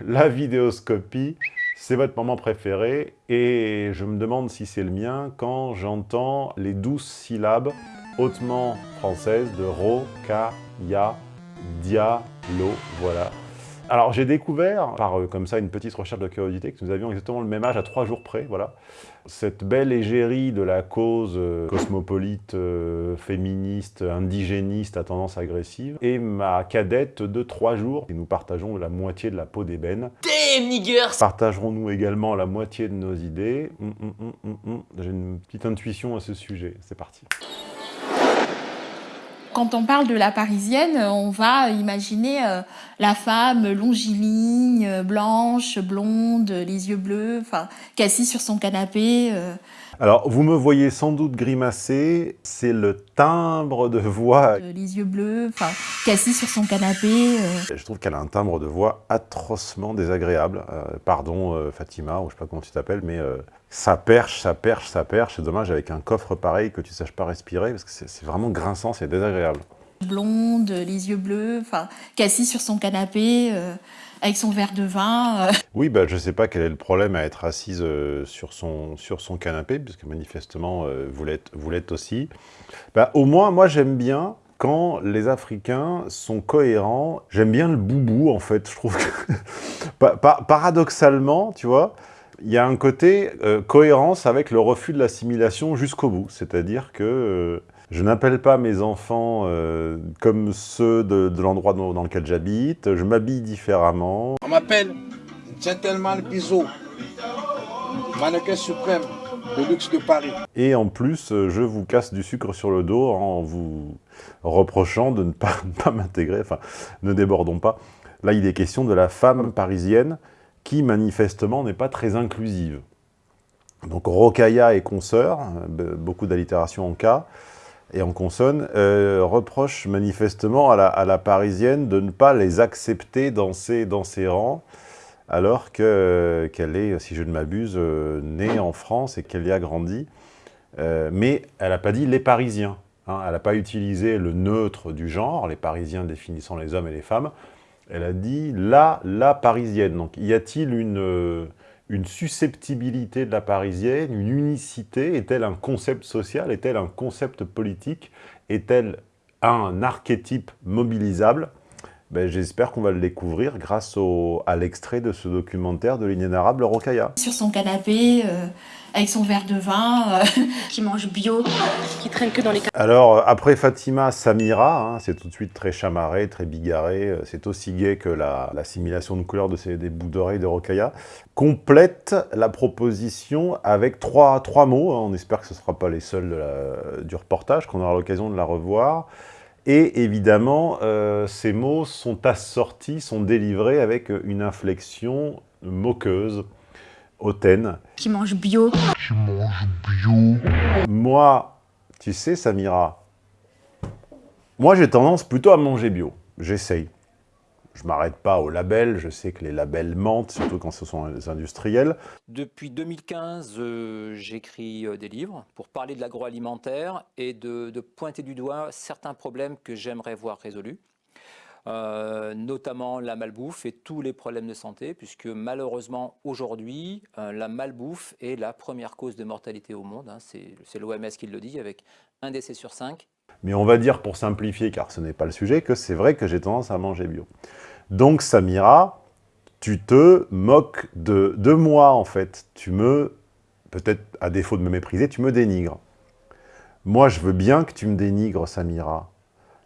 la vidéoscopie, c'est votre moment préféré et je me demande si c'est le mien quand j'entends les douze syllabes hautement françaises de ro, ka, ya, dia, lo, voilà. Alors j'ai découvert, par euh, comme ça une petite recherche de curiosité, que nous avions exactement le même âge à trois jours près, voilà. Cette belle égérie de la cause euh, cosmopolite, euh, féministe, indigéniste à tendance agressive, et ma cadette de trois jours. Et nous partageons la moitié de la peau d'ébène. Damn niggers Partagerons-nous également la moitié de nos idées? Hum, hum, hum. J'ai une petite intuition à ce sujet, c'est parti. Quand on parle de la parisienne, on va imaginer euh, la femme longiligne, blanche, blonde, les yeux bleus, enfin, qui est assise sur son canapé. euh. Alors, vous me voyez sans doute grimacer, c'est le timbre de voix Euh, les yeux bleus, enfin, qui est assise sur son canapé. Je trouve qu'elle a un timbre de voix atrocement désagréable. Euh, pardon euh, Fatima, ou je sais pas comment tu t'appelles, mais euh, ça perche, ça perche, ça perche. C'est dommage avec un coffre pareil que tu saches pas respirer, parce que c'est vraiment grinçant, c'est désagréable. blonde, les yeux bleus, enfin, sur son canapé euh, avec son verre de vin. euh. Oui, bah, je sais pas quel est le problème à être assise euh, sur, son, sur son canapé, puisque manifestement, vous l'êtes vous l'êtes aussi. Bah, au moins, moi, j'aime bien quand les Africains sont cohérents. J'aime bien le boubou, en fait. Je trouve que, Pa- pa- paradoxalement, tu vois, il y a un côté euh, cohérence avec le refus de l'assimilation jusqu'au bout. C'est-à-dire que euh, je n'appelle pas mes enfants euh, comme ceux de, de l'endroit dans, dans lequel j'habite. Je m'habille différemment. On m'appelle Gentleman Bizot, mannequin suprême de luxe de Paris. Et en plus, je vous casse du sucre sur le dos en vous reprochant de ne pas, ne pas m'intégrer. Enfin, ne débordons pas. Là, il est question de la femme parisienne qui, manifestement, n'est pas très inclusive. Donc, Rocailla et consoeurs, euh, be- beaucoup d'allitération en cas et en consonne, euh, reprochent manifestement à la, parisienne de ne pas les accepter dans ses, rangs, alors que- qu'elle est, si je ne m'abuse, euh, née en France et qu'elle y a grandi. Euh, mais elle n'a pas dit les Parisiens. hein. Elle n'a pas utilisé le neutre du genre, les Parisiens définissant les hommes et les femmes. Elle a dit la, la Parisienne. Donc, y a-t-il une, euh, une susceptibilité de la Parisienne, une unicité? Est-elle un concept social? Est-elle un concept politique? Est-elle un archétype mobilisable? Ben, J'espère qu'on va le découvrir grâce au, à l'extrait de ce documentaire de l'inénarrable Rocailla. sur son canapé euh, avec son verre de vin. euh. qui mange bio, qui traîne que dans les Alors, euh, après Fatima, Samira, hein, c'est tout de suite très chamarré, très bigarré, c'est aussi gai que la- l'assimilation de couleurs de ces, des bouts d'oreilles de Rocailla, complète la proposition avec trois, trois mots, hein, on espère que ce ne sera pas les seuls de la- du reportage, qu'on aura l'occasion de la revoir, et évidemment, euh, ces mots sont assortis, sont délivrés avec une inflexion moqueuse, hautaine, qui mange bio, Moi, tu sais, Samira, moi j'ai tendance plutôt à manger bio. J'essaye. Je m'arrête pas au label, je sais que les labels mentent, surtout quand ce sont les industriels. Depuis 2015, euh, j'écris euh, des livres pour parler de l'agroalimentaire et de, pointer du doigt certains problèmes que j'aimerais voir résolus, Euh, notamment la malbouffe et tous les problèmes de santé, puisque malheureusement aujourd'hui, la malbouffe est la première cause de mortalité au monde. hein. C'est l'OMS qui le dit, avec un décès sur cinq. Mais on va dire, pour simplifier, car ce n'est pas le sujet, que c'est vrai que j'ai tendance à manger bio. Donc, Samira, tu te moques de, de moi, en fait. Tu me, peut-être à défaut de me mépriser, tu me dénigres. Moi, je veux bien que tu me dénigres, Samira.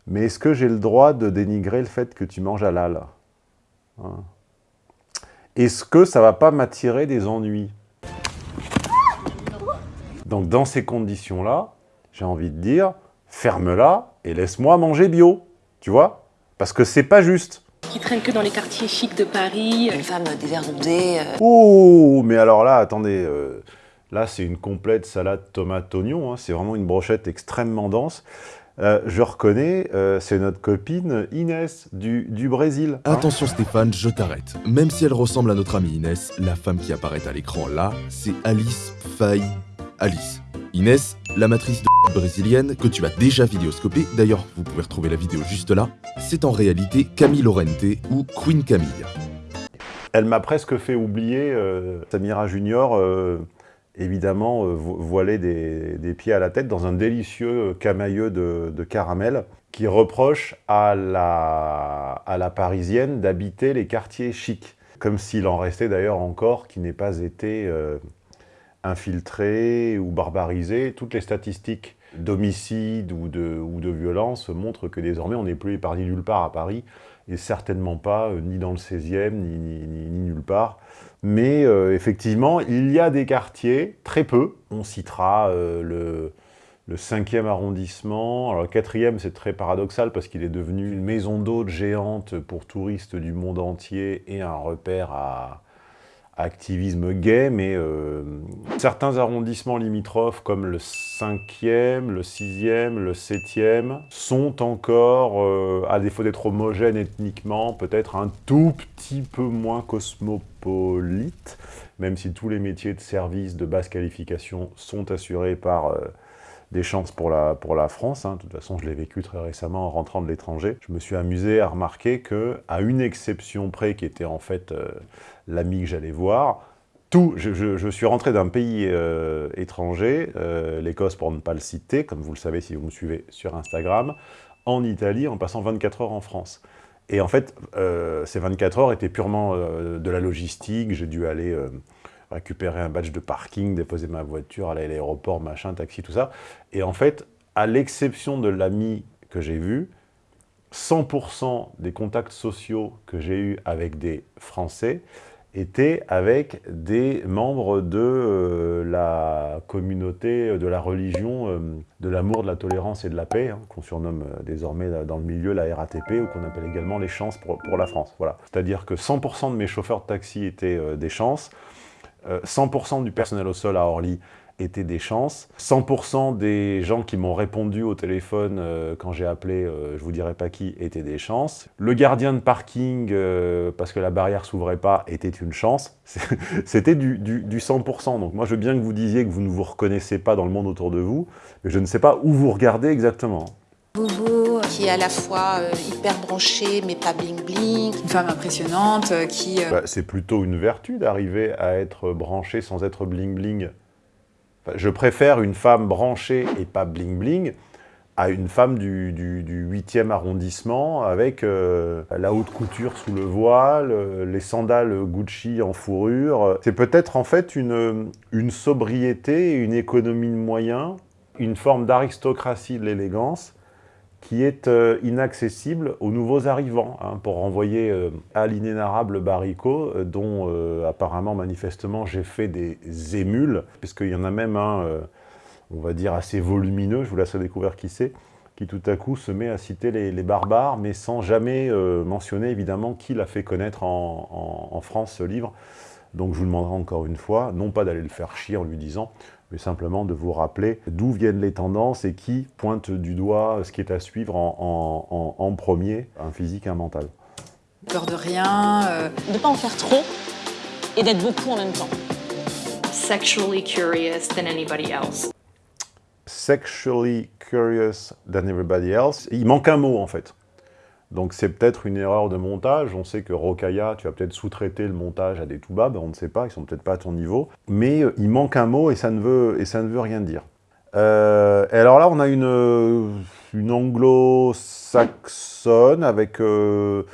Mais est-ce que j'ai le droit de dénigrer le fait que tu manges halal Hein? Est-ce que ça va pas m'attirer des ennuis? Donc, dans ces conditions-là, j'ai envie de dire, ferme-la et laisse-moi manger bio, tu vois? Parce que c'est pas juste. qui traîne que dans les quartiers chics de Paris. Une femme dévergondée. euh, Oh, mais alors là, attendez, euh, là c'est une complète salade tomate-oignon, hein, c'est vraiment une brochette extrêmement dense. Euh, je reconnais, euh, c'est notre copine Inès du, du Brésil. hein. Attention Stéphane, je t'arrête. Même si elle ressemble à notre amie Inès, la femme qui apparaît à l'écran là, c'est Alice Faye. Alice. Inès, la matrice de brésilienne que tu as déjà vidéoscopée, d'ailleurs vous pouvez retrouver la vidéo juste là, c'est en réalité Camille Lorente ou Queen Camille. Elle m'a presque fait oublier euh, Samira Junior, euh, évidemment euh, vo- voilée des, pieds à la tête dans un délicieux camailleux de, de caramel qui reproche à la, à la parisienne d'habiter les quartiers chics. Comme s'il en restait d'ailleurs encore qui n'ait pas été euh, infiltré ou barbarisé. Toutes les statistiques d'homicide ou de, ou de violence montrent que désormais on n'est plus épargné nulle part à Paris et certainement pas euh, ni dans le 16e ni, nulle part. Mais euh, effectivement, il y a des quartiers, très peu. On citera euh, le, le 5e arrondissement. Alors le 4e, c'est très paradoxal parce qu'il est devenu une maison d'hôte géante pour touristes du monde entier et un repère à activisme gay. Mais euh, certains arrondissements limitrophes comme le 5e, le 6e, le 7e sont encore, euh, à défaut d'être homogènes ethniquement, peut-être un tout petit peu moins cosmopolites, même si tous les métiers de service de basse qualification sont assurés par euh, des chances pour la, France. hein. De toute façon, je l'ai vécu très récemment en rentrant de l'étranger. Je me suis amusé à remarquer que, à une exception près, qui était en fait euh, l'ami que j'allais voir, tout, je, suis rentré d'un pays euh, étranger, euh, l'Écosse pour ne pas le citer, comme vous le savez si vous me suivez sur Instagram, en Italie en passant 24 heures en France. Et en fait, euh, ces 24 heures étaient purement de la logistique. J'ai dû aller récupérer un badge de parking, déposer ma voiture, aller à l'aéroport, machin, taxi, tout ça. Et en fait, à l'exception de l'ami que j'ai vu, 100% des contacts sociaux que j'ai eus avec des Français étaient avec des membres de euh, la communauté, de la religion, euh, de l'amour, de la tolérance et de la paix, hein, qu'on surnomme euh, désormais dans le milieu la RATP, ou qu'on appelle également les chances pour, pour la France. Voilà. C'est-à-dire que 100% de mes chauffeurs de taxi étaient des chances, 100% du personnel au sol à Orly étaient des chances, 100% des gens qui m'ont répondu au téléphone euh, quand j'ai appelé, euh, je vous dirai pas qui, étaient des chances. Le gardien de parking, euh, parce que la barrière s'ouvrait pas, était une chance. C'était du, du- du 100%. Donc moi, je veux bien que vous disiez que vous ne vous reconnaissez pas dans le monde autour de vous, mais je ne sais pas où vous regardez exactement. Bobo, qui est à la fois euh, hyper branché mais pas bling bling. Une femme impressionnante euh, qui... euh, Bah, c'est plutôt une vertu d'arriver à être branché sans être bling-bling. Enfin, je préfère une femme branchée et pas bling-bling à une femme du, du, du 8e arrondissement avec euh, la haute couture sous le voile, euh, les sandales Gucci en fourrure. C'est peut-être en fait une, une sobriété, une économie de moyens, une forme d'aristocratie de l'élégance qui est euh, inaccessible aux nouveaux arrivants, hein, pour renvoyer euh, à l'inénarrable Baricot, euh, dont apparemment, manifestement, j'ai fait des émules, puisqu'il y en a même un, on va dire, assez volumineux, je vous laisse découvrir qui c'est, qui tout à coup se met à citer les, barbares, mais sans jamais mentionner évidemment qui l'a fait connaître en France ce livre. Donc je vous demanderai encore une fois, non pas d'aller le faire chier en lui disant, mais simplement de vous rappeler d'où viennent les tendances et qui pointe du doigt ce qui est à suivre en, en- en- en premier, un physique, un mental. peur de rien, euh, de ne pas en faire trop et d'être beaucoup en même temps. Sexually curious than anybody else. Sexually curious than everybody else. Il manque un mot en fait. Donc c'est peut-être une erreur de montage. On sait que Rokaya, tu as peut-être sous-traité le montage à des Toubab, on ne sait pas, ils sont peut-être pas à ton niveau. Mais euh, il manque un mot et ça ne veut, et ça ne veut rien dire. Euh, et alors là, on a une, euh, une anglo-saxonne avec une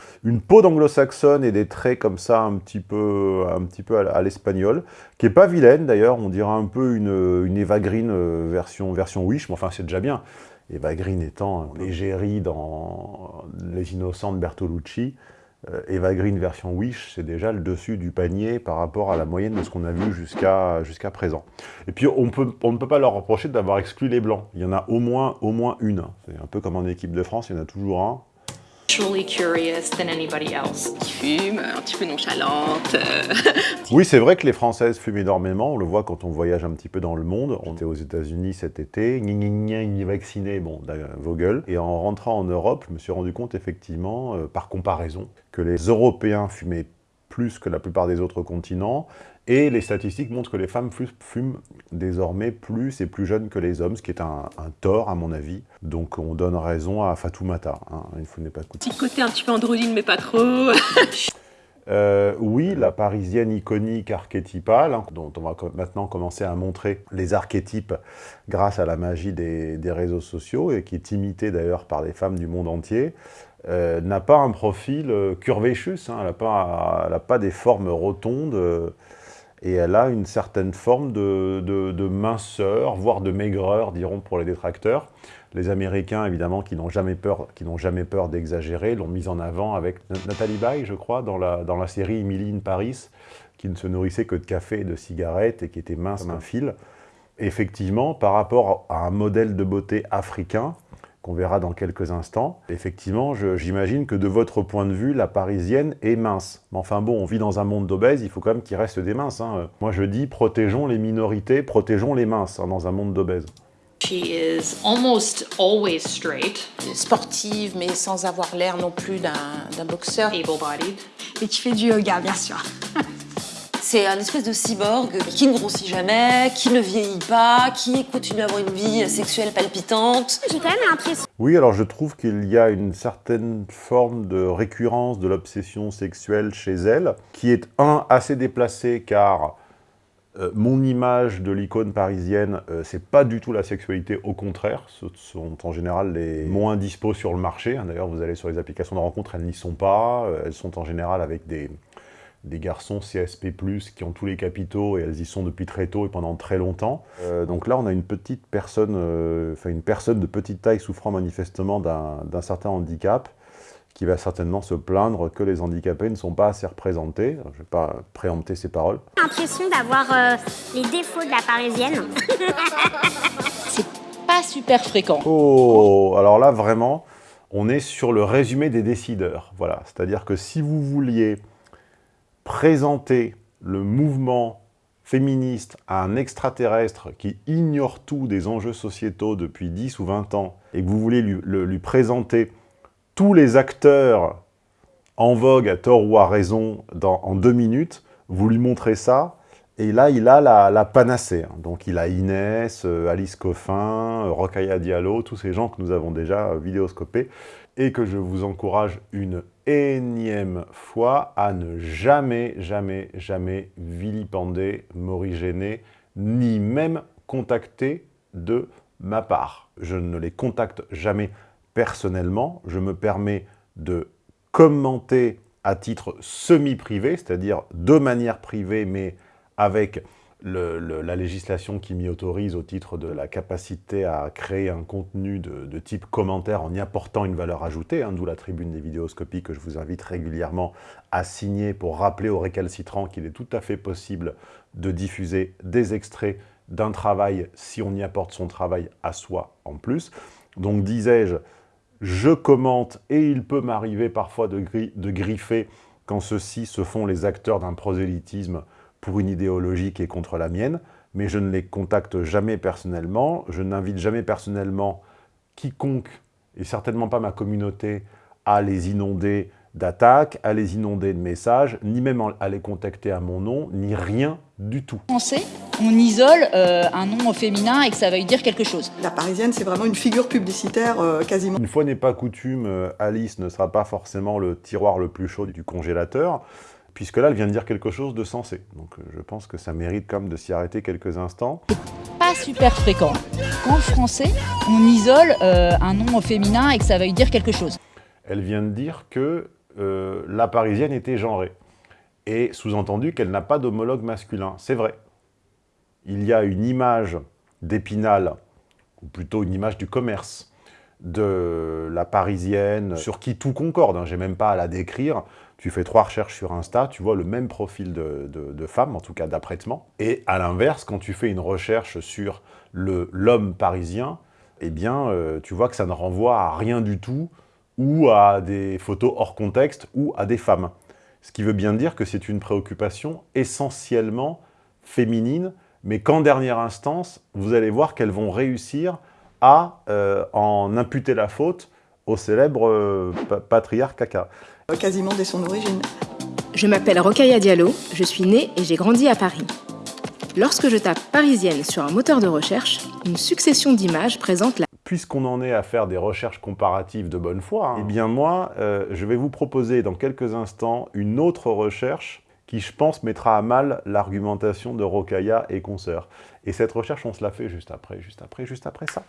peau d'anglo-saxonne et des traits comme ça un petit peu, un petit peu à, l'espagnol, qui est pas vilaine d'ailleurs, on dirait un peu une, une Eva Green version, version Wish, mais enfin c'est déjà bien. Eva Green étant l'égérie dans Les Innocents de Bertolucci, euh, Eva Green version Wish, c'est déjà le dessus du panier par rapport à la moyenne de ce qu'on a vu jusqu'à présent. Et puis on, on ne peut pas leur reprocher d'avoir exclu les blancs. Il y en a au moins, au moins une. C'est un peu comme en équipe de France, il y en a toujours un. Sexually curious than anybody else. Qui fume, un petit peu nonchalante. euh, Oui, c'est vrai que les Françaises fument énormément. On le voit quand on voyage un petit peu dans le monde. On était aux États-Unis cet été. Gna gna gna, gna, vacciné, bon, d'ailleurs, vos gueules. Et en rentrant en Europe, je me suis rendu compte effectivement, euh, par comparaison, que les Européens fumaient plus que la plupart des autres continents. Et les statistiques montrent que les femmes fu- fument désormais plus et plus jeunes que les hommes, ce qui est un, un tort à mon avis. Donc on donne raison à Fatoumata. Hein, il faut n'est pas coûter. Petit côté un petit peu androgyne mais pas trop. Euh, oui, la parisienne iconique archétypale, hein, dont on va maintenant commencer à montrer les archétypes grâce à la magie des, réseaux sociaux, et qui est imitée d'ailleurs par les femmes du monde entier, euh, n'a pas un profil euh, curvaceous, hein, elle n'a pas, pas, des formes rotondes, et elle a une certaine forme de, de minceur, voire de maigreur, diront pour les détracteurs. Les Américains, évidemment, qui n'ont jamais peur, peur d'exagérer, l'ont mise en avant avec Nathalie Baye, je crois, dans la, dans la série Emily in Paris, qui ne se nourrissait que de café et de cigarettes et qui était mince comme un fil. effectivement, par rapport à un modèle de beauté africain, qu'on verra dans quelques instants, effectivement, j'imagine que de votre point de vue, la parisienne est mince. Mais enfin bon, on vit dans un monde d'obèses, il faut quand même qu'il reste des minces. Hein. Moi je dis, protégeons les minorités, protégeons les minces hein, dans un monde d'obèses. She is almost always straight. Sportive, mais sans avoir l'air non plus d'un boxeur. Able-bodied. Et qui fait du yoga, bien sûr. C'est un espèce de cyborg qui ne grossit jamais, qui ne vieillit pas, qui continue à avoir une vie sexuelle palpitante. J'ai quand même l'impression... Oui, alors je trouve qu'il y a une certaine forme de récurrence de l'obsession sexuelle chez elle, qui est, un, assez déplacée, car euh, mon image de l'icône parisienne, euh, c'est pas du tout la sexualité, au contraire, ce sont en général les moins dispos sur le marché. Hein. D'ailleurs, vous allez sur les applications de rencontre, elles n'y sont pas. Euh, elles sont en général avec des, des garçons CSP+, qui ont tous les capitaux, et elles y sont depuis très tôt et pendant très longtemps. donc là, on a une petite personne, enfin une personne de petite taille souffrant manifestement d'un certain handicap, qui va certainement se plaindre que les handicapés ne sont pas assez représentés. Je ne vais pas préempter ses paroles. J'ai l'impression d'avoir euh, les défauts de la parisienne. C'est pas super fréquent. Oh, alors là, vraiment, on est sur le résumé des décideurs. Voilà, c'est-à-dire que si vous vouliez présenter le mouvement féministe à un extraterrestre qui ignore tout des enjeux sociétaux depuis 10 ou 20 ans, et que vous voulez lui, lui présenter tous les acteurs en vogue, à tort ou à raison, en deux minutes, vous lui montrez ça, et là, il a la, panacée. Hein. Donc, il a Inès, euh, Alice Coffin, euh, Rokhaya Diallo, tous ces gens que nous avons déjà euh, vidéoscopés, et que je vous encourage une énième fois à ne jamais, jamais, jamais vilipender, m'origéner, ni même contacter de ma part. Je ne les contacte jamais personnellement, je me permets de commenter à titre semi-privé, c'est-à-dire de manière privée, mais avec la législation qui m'y autorise au titre de la capacité à créer un contenu de, type commentaire en y apportant une valeur ajoutée, hein, d'où la tribune des vidéoscopies que je vous invite régulièrement à signer pour rappeler aux récalcitrants qu'il est tout à fait possible de diffuser des extraits d'un travail si on y apporte son travail à soi en plus. Donc disais-je, je commente et il peut m'arriver parfois de, de, griffer quand ceux-ci se font les acteurs d'un prosélytisme pour une idéologie qui est contre la mienne, mais je ne les contacte jamais personnellement, je n'invite jamais personnellement quiconque, et certainement pas ma communauté, à les inonder d'attaques, à les inonder de messages, ni même à les contacter à mon nom, ni rien du tout. Français, on isole euh, un nom féminin et que ça veuille dire quelque chose. La parisienne, c'est vraiment une figure publicitaire euh, quasiment. Une fois n'est pas coutume, euh, Alice ne sera pas forcément le tiroir le plus chaud du congélateur, puisque là, elle vient de dire quelque chose de sensé. Donc je pense que ça mérite quand même de s'y arrêter quelques instants. Pas super fréquent. En français, on isole un nom féminin et que ça veuille dire quelque chose. Elle vient de dire que euh, la parisienne était genrée. Et sous-entendu qu'elle n'a pas d'homologue masculin. C'est vrai. Il y a une image d'Épinal, ou plutôt une image du commerce, de la parisienne, sur qui tout concorde, hein. j'ai même pas à la décrire. Tu fais trois recherches sur Insta, tu vois le même profil de, de, femme, en tout cas d'apprêtement. Et à l'inverse, quand tu fais une recherche sur l'homme parisien, eh bien, euh, tu vois que ça ne renvoie à rien du tout ou à des photos hors contexte, ou à des femmes. Ce qui veut bien dire que c'est une préoccupation essentiellement féminine, mais qu'en dernière instance, vous allez voir qu'elles vont réussir à euh, en imputer la faute au célèbre euh, patriarche caca. Quasiment dès son origine. Je m'appelle Rokhaya Diallo, je suis née et j'ai grandi à Paris. Lorsque je tape « parisienne » sur un moteur de recherche, une succession d'images présente la puisqu'on en est à faire des recherches comparatives de bonne foi, hein, eh bien moi, euh, je vais vous proposer dans quelques instants une autre recherche qui, je pense, mettra à mal l'argumentation de Rokaya et consoeurs. Et cette recherche, on se la fait juste après, juste après, juste après ça.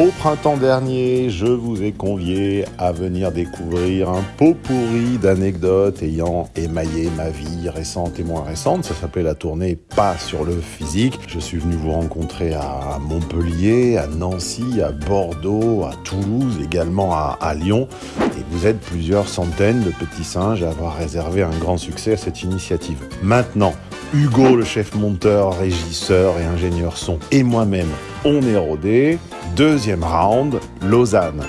Au printemps dernier, je vous ai convié à venir découvrir un pot pourri d'anecdotes ayant émaillé ma vie récente et moins récente. Ça s'appelait la tournée Pas sur le physique. Je suis venu vous rencontrer à Montpellier, à Nancy, à Bordeaux, à Toulouse, également à, Lyon. Et vous êtes plusieurs centaines de petits singes à avoir réservé un grand succès à cette initiative. Maintenant, Hugo, le chef monteur, régisseur et ingénieur son, et moi-même, on est rodé. Deuxième round, Lausanne,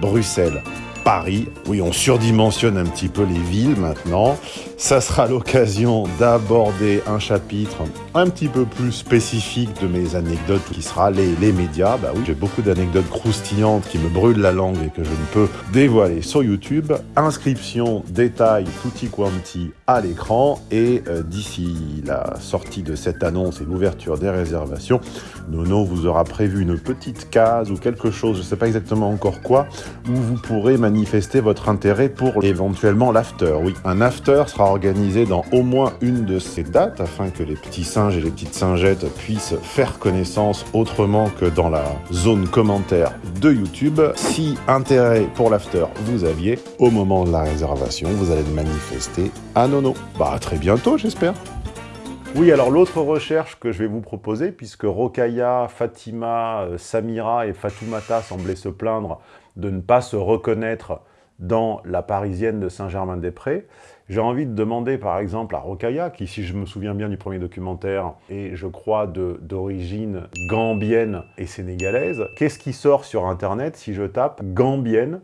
Bruxelles, Paris. Oui, on surdimensionne un petit peu les villes maintenant. Ça sera l'occasion d'aborder un chapitre un petit peu plus spécifique de mes anecdotes qui sera les, les médias. Bah oui, j'ai beaucoup d'anecdotes croustillantes qui me brûlent la langue et que je ne peux dévoiler sur YouTube. Inscription, détail, tutti quanti à l'écran et euh, d'ici la sortie de cette annonce et l'ouverture des réservations, Nono vous aura prévu une petite case ou quelque chose, je ne sais pas exactement encore quoi, où vous pourrez manifester votre intérêt pour éventuellement l'after. Oui, un after sera organisé dans au moins une de ces dates afin que les petits singes et les petites singettes puissent faire connaissance autrement que dans la zone commentaire de YouTube. Si intérêt pour l'after vous aviez, au moment de la réservation, vous allez le manifester à Nono. Bah très bientôt j'espère oui, alors l'autre recherche que je vais vous proposer, puisque Rokaya, Fatima, euh, Samira et Fatoumata semblaient se plaindre de ne pas se reconnaître dans la Parisienne de Saint-Germain-des-Prés, j'ai envie de demander par exemple à Rokaya, qui si je me souviens bien du premier documentaire, est je crois d'origine gambienne et sénégalaise, qu'est-ce qui sort sur internet si je tape gambienne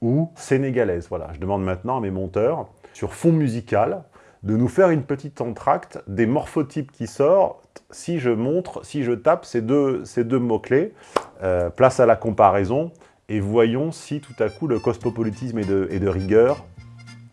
ou sénégalaise? Voilà, je demande maintenant à mes monteurs, sur fond musical, de nous faire une petite entracte des morphotypes qui sortent si je montre, si je tape ces deux, ces deux mots-clés, euh, place à la comparaison, et voyons si tout à coup le cosmopolitisme est de, est de rigueur,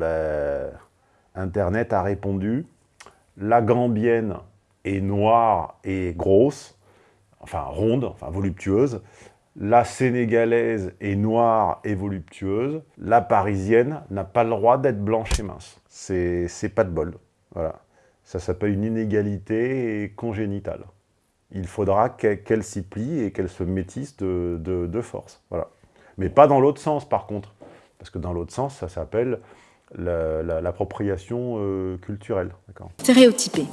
ben, Internet a répondu. La gambienne est noire et grosse, enfin ronde, enfin voluptueuse. La sénégalaise est noire et voluptueuse. La parisienne n'a pas le droit d'être blanche et mince. C'est pas de bol. Voilà. Ça s'appelle une inégalité congénitale. Il faudra qu'elle s'y plie et qu'elle se métisse de, de, de force. Voilà. Mais pas dans l'autre sens, par contre. Parce que dans l'autre sens, ça s'appelle l'appropriation euh, culturelle. Stéréotypé.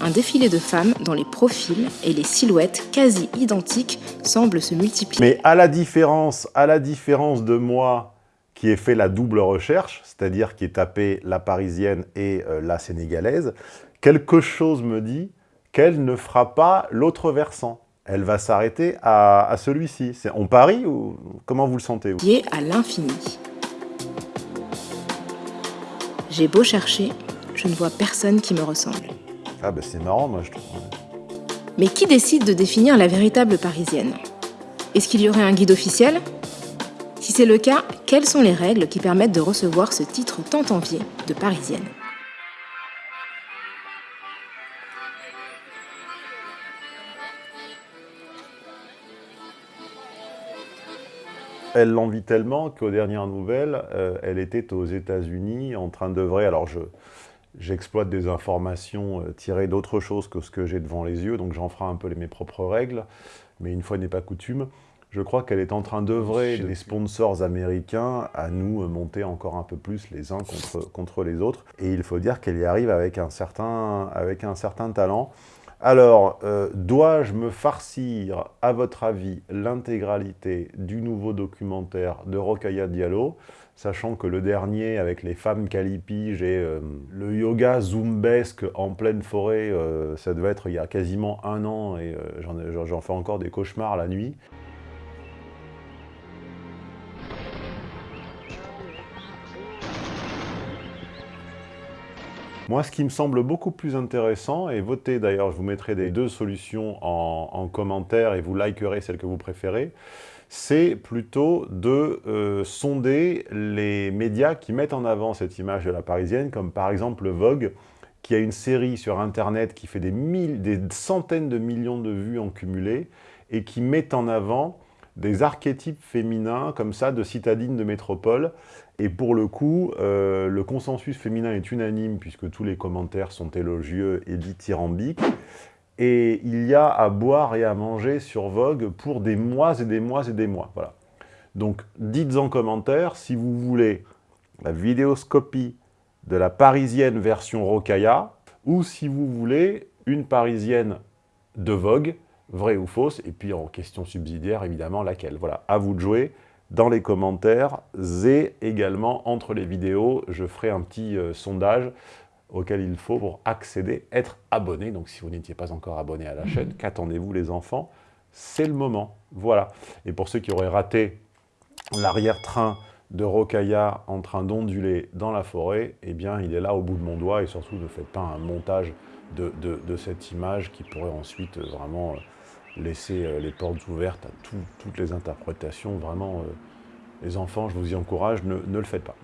Un défilé de femmes dont les profils et les silhouettes quasi identiques semblent se multiplier. Mais à la différence, à la différence de moi qui ai fait la double recherche, c'est-à-dire qui ai tapé la parisienne et euh, la sénégalaise, quelque chose me dit qu'elle ne fera pas l'autre versant. Elle va s'arrêter à, à celui-ci. On parie ou comment vous le sentez vous? Lié à l'infini. J'ai beau chercher, je ne vois personne qui me ressemble. Ah bah c'est marrant, moi je trouve. Mais qui décide de définir la véritable parisienne? Est-ce qu'il y aurait un guide officiel? Si c'est le cas, quelles sont les règles qui permettent de recevoir ce titre tant envié de parisienne? Elle l'envie tellement qu'aux dernières nouvelles, euh, elle était aux États-Unis en train d'œuvrer. Alors, je, j'exploite des informations euh, tirées d'autre chose que ce que j'ai devant les yeux, donc j'en ferai un peu les, mes propres règles. Mais une fois n'est pas coutume, je crois qu'elle est en train d'œuvrer des sponsors américains à nous monter encore un peu plus les uns contre, contre les autres. Et il faut dire qu'elle y arrive avec un certain, avec un certain talent. Alors, euh, dois-je me farcir, à votre avis, l'intégralité du nouveau documentaire de Rokhaya Diallo sachant que le dernier, avec les femmes calipiges et euh, le yoga zumbesque en pleine forêt, euh, ça devait être il y a quasiment un an, et j'en fais encore des cauchemars la nuit. Moi, ce qui me semble beaucoup plus intéressant, et votez d'ailleurs, je vous mettrai les deux solutions en, commentaire et vous likerez celle que vous préférez, c'est plutôt de euh, sonder les médias qui mettent en avant cette image de la Parisienne, comme par exemple Vogue, qui a une série sur Internet qui fait des, des centaines de millions de vues en cumulé, et qui met en avant des archétypes féminins comme ça de citadines de métropole. Et pour le coup, euh, le consensus féminin est unanime puisque tous les commentaires sont élogieux et dithyrambiques. Et il y a à boire et à manger sur Vogue pour des mois et des mois et des mois. Voilà. Donc dites en commentaire si vous voulez la vidéoscopie de la parisienne version Rokaya ou si vous voulez une parisienne de Vogue Vrai ou fausse, et puis en question subsidiaire, évidemment, laquelle. Voilà, à vous de jouer dans les commentaires et également entre les vidéos, je ferai un petit euh, sondage auquel il faut pour accéder, être abonné. Donc si vous n'étiez pas encore abonné à la chaîne, qu'attendez-vous les enfants? C'est le moment, voilà. Et pour ceux qui auraient raté l'arrière-train de Rokaya en train d'onduler dans la forêt, eh bien il est là au bout de mon doigt et surtout ne faites pas un montage de, de cette image qui pourrait ensuite vraiment euh, laisser euh, les portes ouvertes à toutes les interprétations. Vraiment, euh, les enfants, je vous y encourage, ne, le faites pas.